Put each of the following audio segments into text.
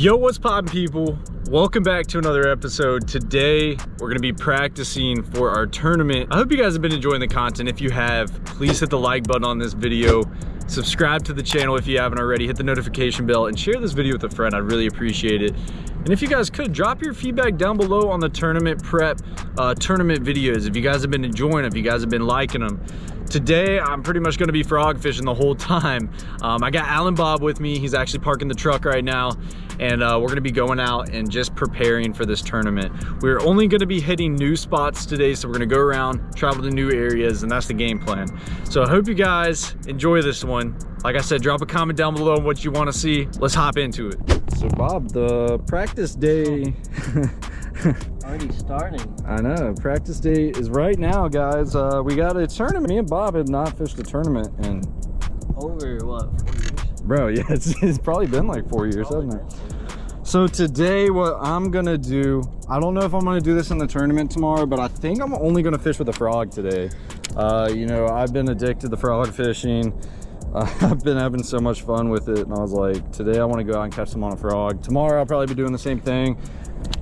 Yo, what's poppin' people? Welcome back to another episode. Today, we're gonna be practicing for our tournament. I hope you guys have been enjoying the content. If you have, please hit the like button on this video. Subscribe to the channel if you haven't already. Hit the notification bell and share this video with a friend. I'd really appreciate it. And if you guys could, drop your feedback down below on the tournament prep, uh, tournament videos. If you guys have been enjoying if you guys have been liking them. Today, I'm pretty much gonna be frog fishing the whole time. Um, I got Alan Bob with me. He's actually parking the truck right now. And uh, we're gonna be going out and just preparing for this tournament. We're only gonna be hitting new spots today. So we're gonna go around, travel to new areas, and that's the game plan. So I hope you guys enjoy this one. Like I said, drop a comment down below on what you wanna see. Let's hop into it. So Bob, the practice day, Already starting. I know. Practice day is right now, guys. Uh, we got a tournament. Me and Bob had not fished a tournament in Over what, four years? Bro, yeah, it's, it's probably been like four years, hasn't it? So today what I'm gonna do, I don't know if I'm gonna do this in the tournament tomorrow, but I think I'm only gonna fish with a frog today. Uh, you know, I've been addicted to frog fishing. Uh, I've been having so much fun with it and I was like, today I wanna go out and catch some on a frog. Tomorrow I'll probably be doing the same thing.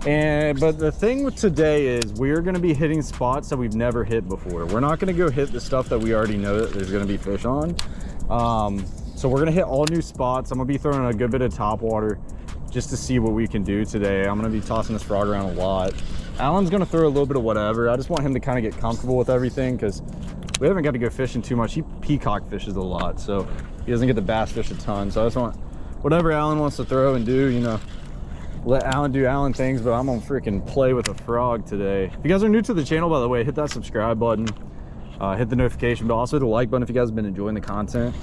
And but the thing with today is we're to be hitting spots that we've never hit before. We're not to go hit the stuff that we already know that there's to be fish on. Um, so we're to hit all new spots. I'm to be throwing a good bit of top water just to see what we can do today. I'm going to be tossing this frog around a lot. Alan's going to throw a little bit of whatever. I just want him to kind of get comfortable with everything because we haven't got to go fishing too much. He peacock fishes a lot, so he doesn't get the bass fish a ton. So I just want whatever Alan wants to throw and do, you know, let Alan do Alan things, but I'm gonna freaking play with a frog today. If you guys are new to the channel, by the way, hit that subscribe button, uh, hit the notification bell, also the like button if you guys have been enjoying the content.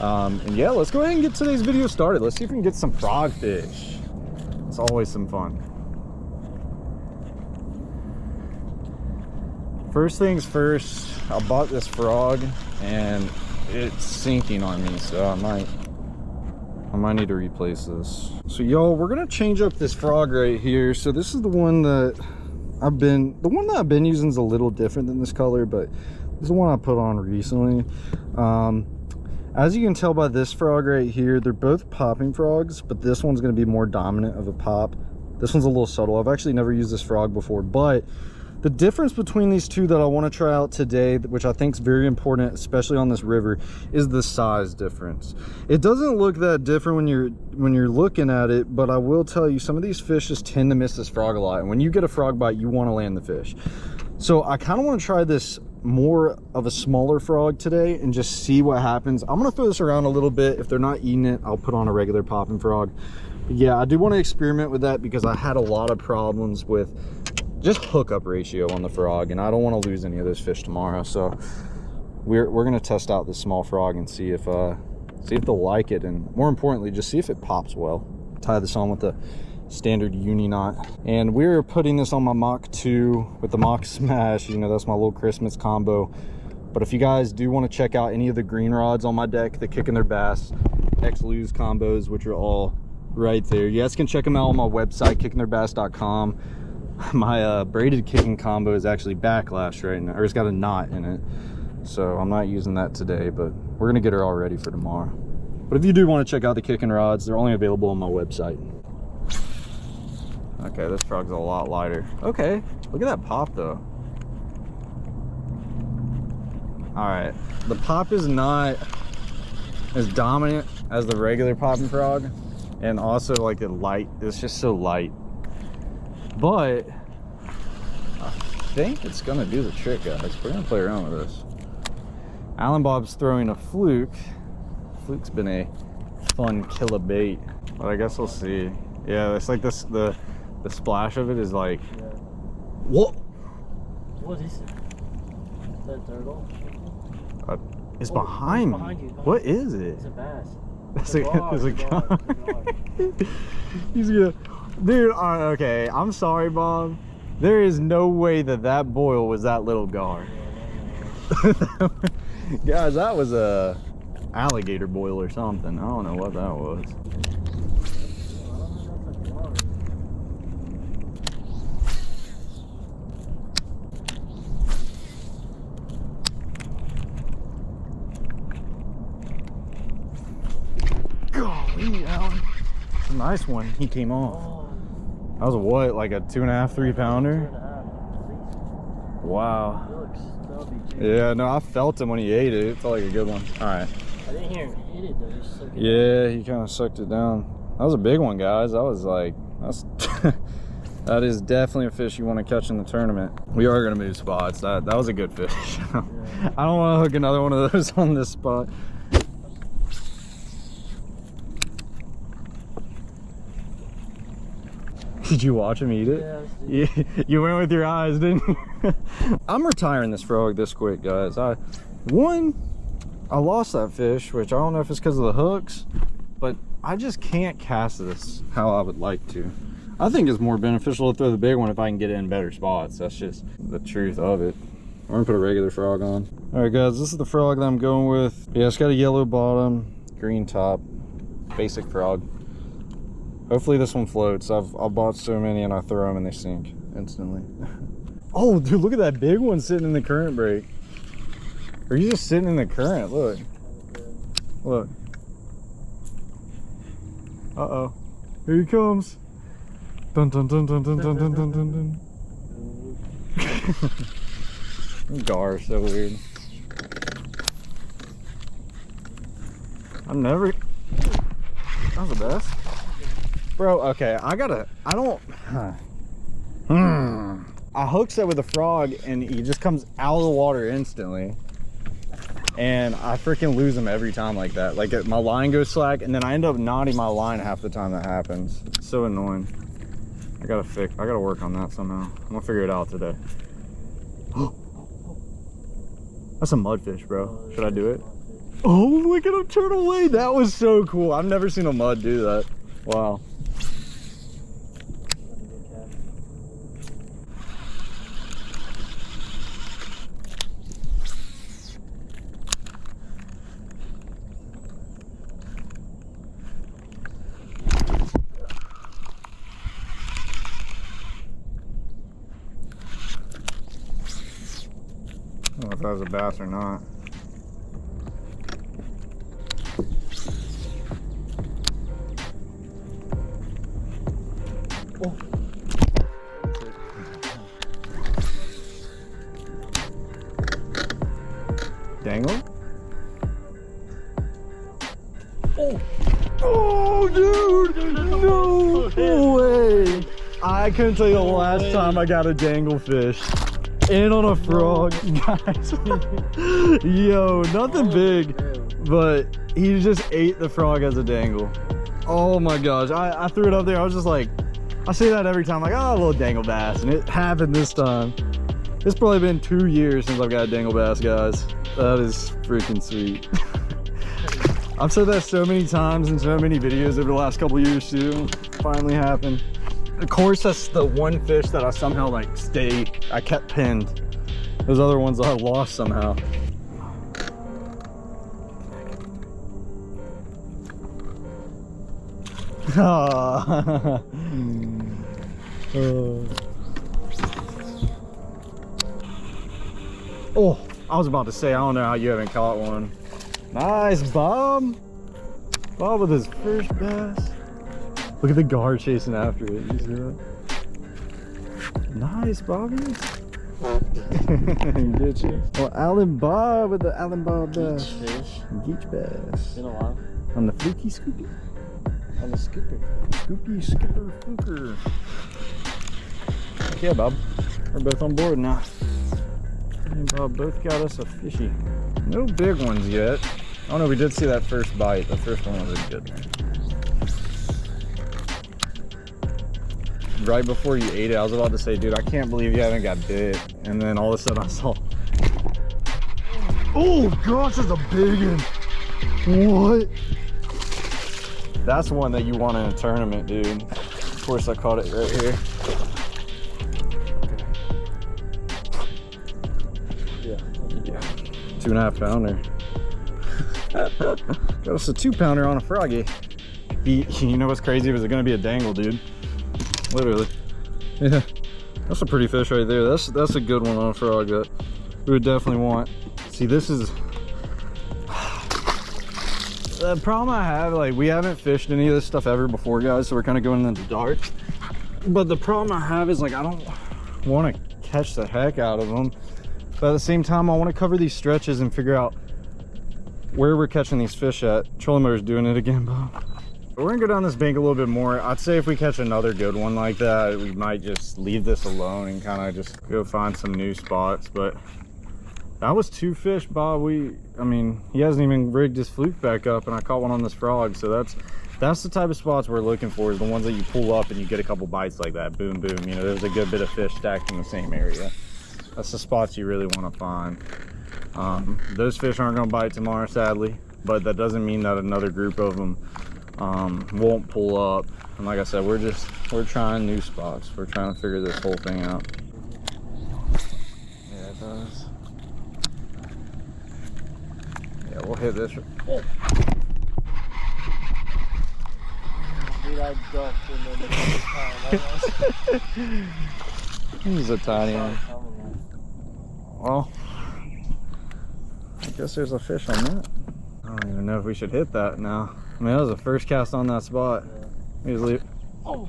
Um, and yeah, let's go ahead and get today's video started. Let's see if we can get some frog fish. It's always some fun. First things first, I bought this frog and it's sinking on me, so I might I might need to replace this. So y'all, we're gonna change up this frog right here. So this is the one that I've been, the one that I've been using is a little different than this color, but this is the one I put on recently. Um, as you can tell by this frog right here, they're both popping frogs, but this one's gonna be more dominant of a pop. This one's a little subtle. I've actually never used this frog before, but the difference between these two that I want to try out today, which I think is very important, especially on this river, is the size difference. It doesn't look that different when you're when you're looking at it, but I will tell you some of these fish just tend to miss this frog a lot. And when you get a frog bite, you want to land the fish. So I kind of want to try this more of a smaller frog today and just see what happens. I'm to throw this around a little bit. If they're not eating it, I'll put on a regular popping frog. But yeah, I do want to experiment with that because I had a lot of problems with just hookup ratio on the frog and I don't want to lose any of those fish tomorrow so we're, we're gonna test out this small frog and see if uh see if they'll like it and more importantly just see if it pops well tie this on with the standard uni knot and we're putting this on my Mach 2 with the Mach Smash you know that's my little Christmas combo but if you guys do want to check out any of the green rods on my deck the kicking their bass X Lew's combos which are all right there you guys can check them out on my website kickingtheirbass.com my uh, braided kicking combo is actually backlash right now, or it's got a knot in it. So I'm not using that today, but we're gonna get her all ready for tomorrow. But if you do want to check out the kicking rods, they're only available on my website. Okay, this frog's a lot lighter. Okay, look at that pop though. All right, the pop is not as dominant as the regular popping frog. And also like the light, it's just so light but I think it's gonna do the trick guys we're gonna play around with this Alan Bob's throwing a fluke fluke's been a fun killer bait but I guess we'll see yeah it's like this the the splash of it is like yeah. what what is it is that turtle uh, it's oh, behind, behind me what is it it's a bass it's, a, a, it's a, gar. He's gonna Dude, uh, okay, I'm sorry, Bob. There is no way that that boil was that little gar. Guys, that was a alligator boil or something. I don't know what that was. Golly, Alan. Nice one. He came off. That was a what, like a two and a half, three pounder? a half, at least. Wow. Yeah, no, I felt him when he ate it. It felt like a good one. All right. I didn't hear him hit it, though. He. Yeah, he kind of sucked it down. That was a big one, guys. That was like, that's, that is definitely a fish you want to catch in the tournament. We are going to move spots. That, that was a good fish. I don't want to hook another one of those on this spot. Did you watch him eat it? Yeah, You, you went with your eyes, didn't you? I'm retiring this frog this quick, guys. I one, I lost that fish, which I don't know if it's because of the hooks, but I just can't cast this how I would like to. I think it's more beneficial to throw the big one if I can get it in better spots. That's just the truth of it. I'm gonna put a regular frog on. All right, guys, this is the frog that I'm going with. Yeah, it's got a yellow bottom, green top, basic frog. Hopefully this one floats. I've, I've bought so many and I throw them and they sink instantly. oh, dude, look at that big one sitting in the current break. Or you just sitting in the current, look. Look. Uh-oh. Here he comes. Dun dun dun dun dun dun dun dun dun dun. Gar, so weird. I'm never. That was the best. Bro, okay, I gotta. I don't. Hmm. I hooked it with a frog and he just comes out of the water instantly. And I freaking lose him every time like that. Like my line goes slack and then I end up knotting my line half the time that happens. So annoying. I gotta fix. I gotta work on that somehow. I'm gonna figure it out today. That's a mudfish, bro. Should I do it? Oh, look at him turn away. That was so cool. I've never seen a mud do that. Wow. If that was a bass or not. Oh. Dangle? Oh! Oh, dude! No way! I couldn't tell you the last time I got a dangle fish. In on a frog, guys. Yo, nothing oh, big, but he just ate the frog as a dangle. Oh my gosh, I, I threw it up there. I was just like, I say that every time, like, oh, a little dangle bass. And it happened this time. It's probably been two years since I've got a dangle bass, guys. That is freaking sweet. I've said that so many times in so many videos over the last couple years too. Finally happened. Of course, that's the one fish that I somehow like stayed. I kept pinned. Those other ones I lost somehow. Oh. Oh, I was about to say, I don't know how you haven't caught one. Nice, Bob. Bob with his first bass. Look at the guard chasing after it. You see that? Nice, Bobby. Get you. Well, Alan Bob with the Alan Bob uh, bass. fish. Geach bass. Been a while. On the fluky scoopy. On the skipper. Scoopy skipper fluker. Yeah, Bob. We're both on board now. And Bob both got us a fishy. No big ones yet. Oh no, we did see that first bite. The first one was a good one. Right before you ate it, I was about to say, dude, I can't believe you haven't got bit. And then all of a sudden I saw. Oh gosh, that's a big one. What? That's one that you want in a tournament, dude. Of course, I caught it right here. Yeah. Yeah, two and a half pounder. Got us a two pounder on a froggy. You know what's crazy? Was it gonna be a dangle, dude? Literally. Yeah, that's a pretty fish right there. That's that's a good one on a frog that we would definitely want. See, this is the problem I have, like, we haven't fished any of this stuff ever before, guys, so we're kind of going in the dark. But the problem I have is, like, I don't want to catch the heck out of them. But at the same time, I want to cover these stretches and figure out where we're catching these fish at. Trolling motor's doing it again, Bob. We're gonna go down this bank a little bit more. I'd say if we catch another good one like that, we might just leave this alone and kind of just go find some new spots. But that was two fish, Bob. We, I mean, he hasn't even rigged his fluke back up, and I caught one on this frog. So that's that's the type of spots we're looking for is the ones that you pull up and you get a couple bites like that. Boom, boom. You know, there's a good bit of fish stacked in the same area. That's the spots you really want to find. Um, those fish aren't going to bite tomorrow, sadly, but that doesn't mean that another group of them um, won't pull up. And like I said, we're just we're trying new spots. We're trying to figure this whole thing out. Yeah, it does. Yeah, we'll hit this. Oh. Dude, I ducked in the time. He's a tiny one. Well, I guess there's a fish on that. I don't even know if we should hit that now. I mean, that was the first cast on that spot. We just leave. Oh,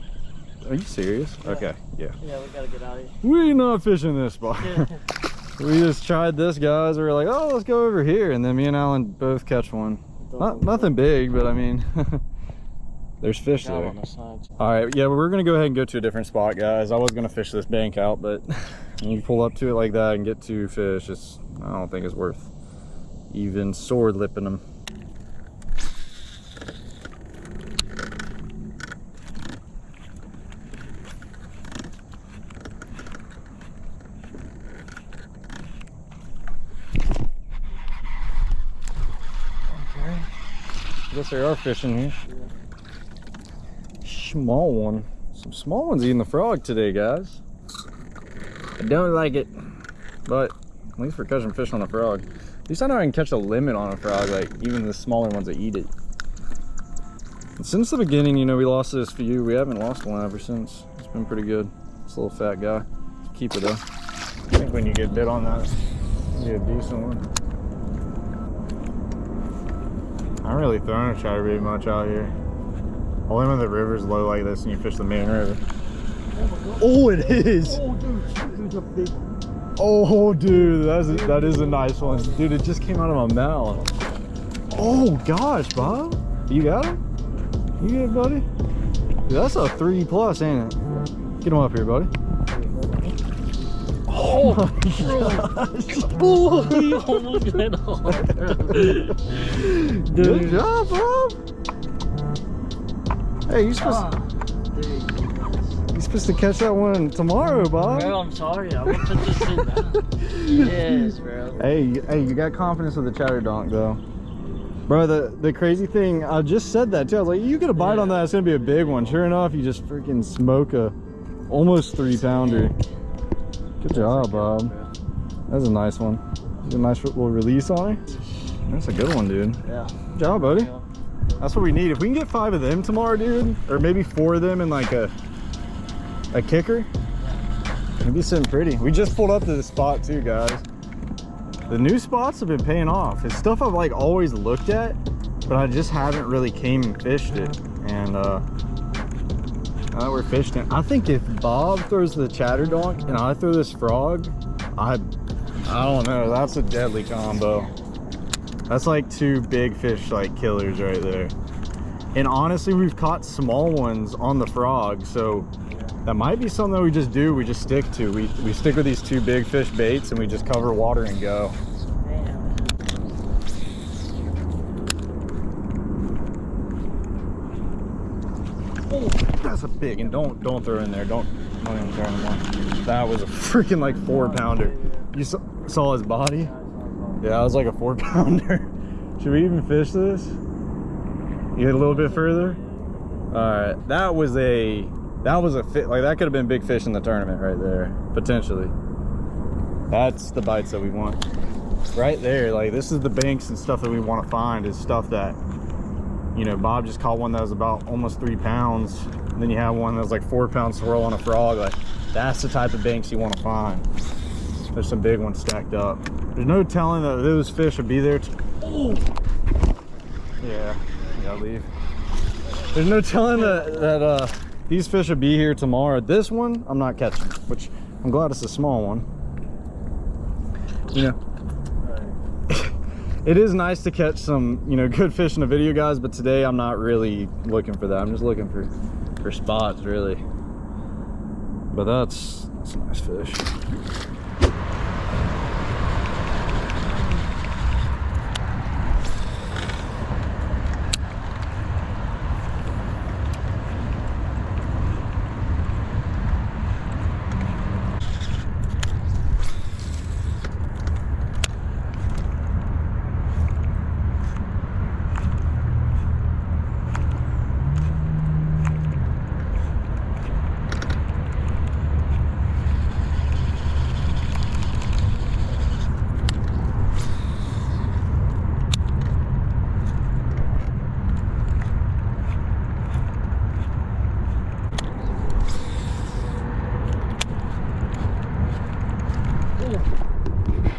Are you serious? Yeah. Okay, yeah. yeah, we gotta get out of here. We not fishing this spot. Yeah. we just tried this, guys. We were like, oh, let's go over here. And then me and Alan both catch one. Not, nothing big, but I mean, there's fish there. on the sides. All right, yeah, we're gonna go ahead and go to a different spot, guys. I was gonna fish this bank out, but when you pull up to it like that and get two fish, it's I don't think it's worth even sore lipping them. There are fish in here small one. Some small ones eating the frog today, guys. I don't like it, but at least we're catching fish on a frog. At least I know I can catch a limit on a frog, like even the smaller ones that eat it. And since the beginning, you know, we lost this few. We haven't lost one ever since. It's been pretty good. This little fat guy. Keep it though. I think when you get bit on that, you get a decent one. I am really throwing a chatterbait much out here. Only when the river's low like this and you fish the main river. Oh, it is! Oh, dude, dude. Oh, dude, that is a, that is a nice one. Dude, it just came out of my mouth. Oh, gosh, Bob. You got him? You good, buddy? Dude, that's a three plus, ain't it? Get him up here, buddy. Oh, my gosh. Oh, he almost. Good job, Bob. Hey, you're supposed, Ah, dude. you're supposed to catch that one tomorrow, Bob. Bro, I'm sorry. I to just sit down. yes, bro. Hey, hey, you got confidence with the chatter donk though. Bro, the, the crazy thing, I just said that too. I was like, you get a bite on that, it's gonna be a big one. Sure enough, you just freaking smoke a almost three pounder. Good job, Bob. That's a nice one. A nice little release on it? That's a good one, dude. Yeah. Good job, buddy. That's what we need. If we can get five of them tomorrow, dude, or maybe four of them in like a a kicker, it'd be sitting pretty. We just pulled up to the spot too, guys. The new spots have been paying off. It's stuff I've like always looked at, but I just haven't really came and fished it. And uh now that we're fishing I think if Bob throws the chatter donk and I throw this frog, I I don't know. That's a deadly combo. That's like two big fish like killers right there. And honestly, we've caught small ones on the frog, so that might be something that we just do. We just stick to. We we stick with these two big fish baits and we just cover water and go. Damn. Oh, that's a big. And don't don't throw in there. Don't don't even anymore. That was a freaking like four pounder. You saw, saw his body? Yeah, it was like a four pounder. Should we even fish this? You get a little bit further? Alright, that was a that was a fit like that could have been big fish in the tournament right there, potentially. That's the bites that we want. Right there, like this is the banks and stuff that we want to find is stuff that you know, Bob just caught one that was about almost three pounds. And then you have one that's like four pound swirl on a frog. Like that's the type of banks you want to find. There's some big ones stacked up. There's no telling that those fish would be there. t- Yeah, you gotta leave. There's no telling that, that uh, these fish will be here tomorrow. This one, I'm not catching, which I'm glad it's a small one. You know, it is nice to catch some, you know, good fish in the video, guys, but today I'm not really looking for that. I'm just looking for, for spots, really. But that's, that's a nice fish.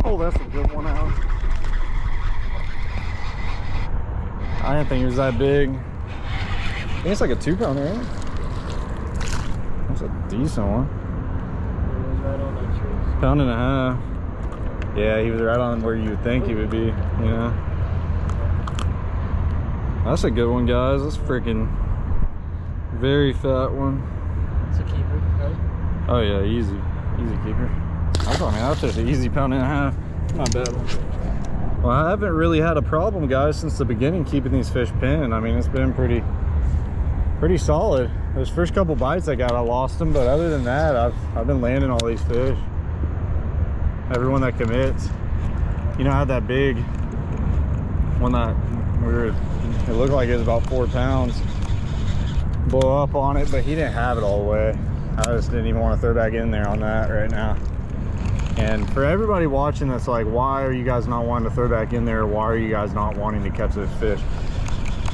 Oh, that's a good one out. I didn't think he was that big. I think it's like a two pounder, right? That's a decent one. Right on that tree. Pound and a half. Yeah, he was right on where you would think he would be. Yeah. That's a good one, guys. That's freaking very fat one. It's a keeper, right? Oh yeah, easy, easy keeper. I thought, man, that's just an easy pound and a half. Not bad. Well, I haven't really had a problem, guys, since the beginning keeping these fish pinned. I mean, it's been pretty, pretty solid. Those first couple bites I got, I lost them, but other than that, I've I've been landing all these fish. Everyone that commits, you know, I had that big one that we were. It looked like it was about four pounds. Blow up on it, but he didn't have it all the way. I just didn't even want to throw back in there on that right now. And for everybody watching that's like, why are you guys not wanting to throw back in there? Why are you guys not wanting to catch this fish?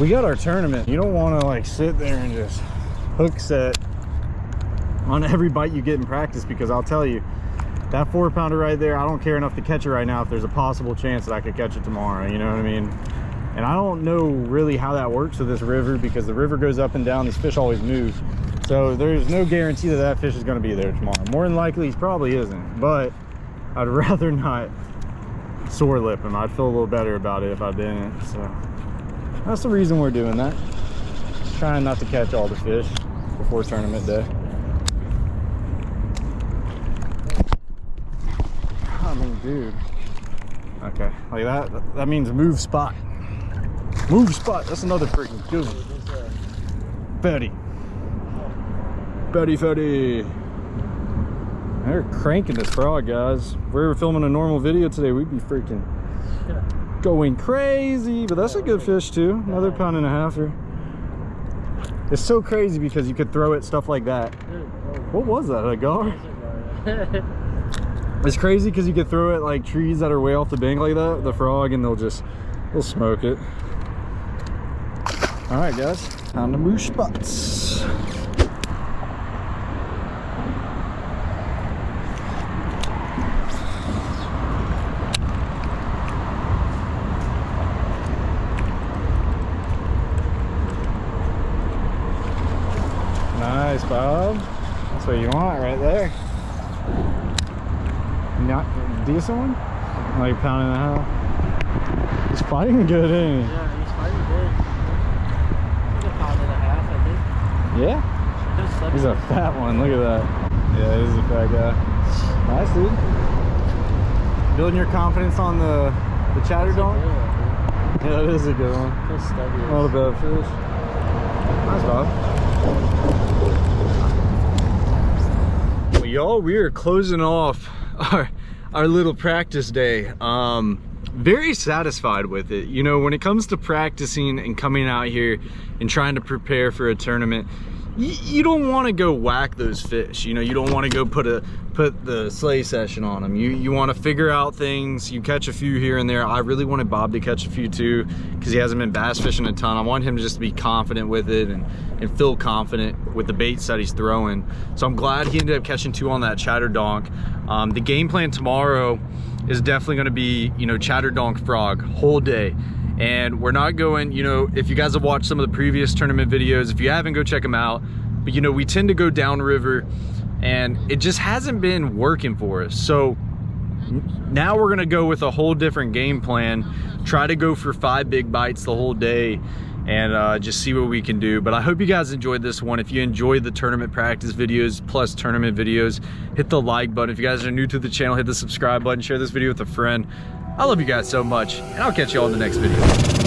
We got our tournament. You don't want to like sit there and just hook set on every bite you get in practice because I'll tell you, that four pounder right there, I don't care enough to catch it right now if there's a possible chance that I could catch it tomorrow. You know what I mean? And I don't know really how that works with this river because the river goes up and down. These fish always move. So there's no guarantee that that fish is going to be there tomorrow. More than likely, he probably isn't. But I'd rather not sore lip him. I'd feel a little better about it if I didn't. So that's the reason we're doing that. Just Trying not to catch all the fish before tournament day. I mean, dude. Okay, like that, that means move spot. Move spot, that's another freaking good one. Betty. Betty. They're cranking this frog, guys. If we were filming a normal video today, we'd be freaking going crazy. But that's a good fish too. Another pound and a half here. It's so crazy because you could throw it stuff like that. What was that? A gar? that's a guy. It's crazy because you could throw it like trees that are way off the bank like that, the frog, and they'll just, they'll smoke it. All right, guys, time to move spots. Nice, Bob. That's what you want right there. Not decent one? Like a pound and a half. He's fighting good, ain't he? yeah, he's fighting good. He's a pound and a half, I think. Yeah? He's a fat one. Look at that. Yeah, he's a fat guy. Nice, dude. Building your confidence on the the chatter That's a donk. good one, Yeah, that is a good one. dude. Feels stubby. Not a bad fish. Nice, Bob. Well, y'all, we are closing off our our little practice day. Um, very satisfied with it. You know, when it comes to practicing and coming out here and trying to prepare for a tournament, you, you don't want to go whack those fish. You know, you don't want to go put a put the slay session on them. You you want to figure out things. You catch a few here and there. I really wanted Bob to catch a few too because he hasn't been bass fishing a ton. I want him to just be confident with it and and feel confident with the baits that he's throwing. So I'm glad he ended up catching two on that chatter donk. Um, the game plan tomorrow is definitely going to be you know chatter donk frog whole day And we're not going, you know, if you guys have watched some of the previous tournament videos, if you haven't, go check them out. But you know, we tend to go downriver and it just hasn't been working for us. So now we're gonna go with a whole different game plan. Try to go for five big bites the whole day and uh, just see what we can do. But I hope you guys enjoyed this one. If you enjoyed the tournament practice videos plus tournament videos, hit the like button. If you guys are new to the channel, hit the subscribe button, share this video with a friend. I love you guys so much, and I'll catch you all in the next video.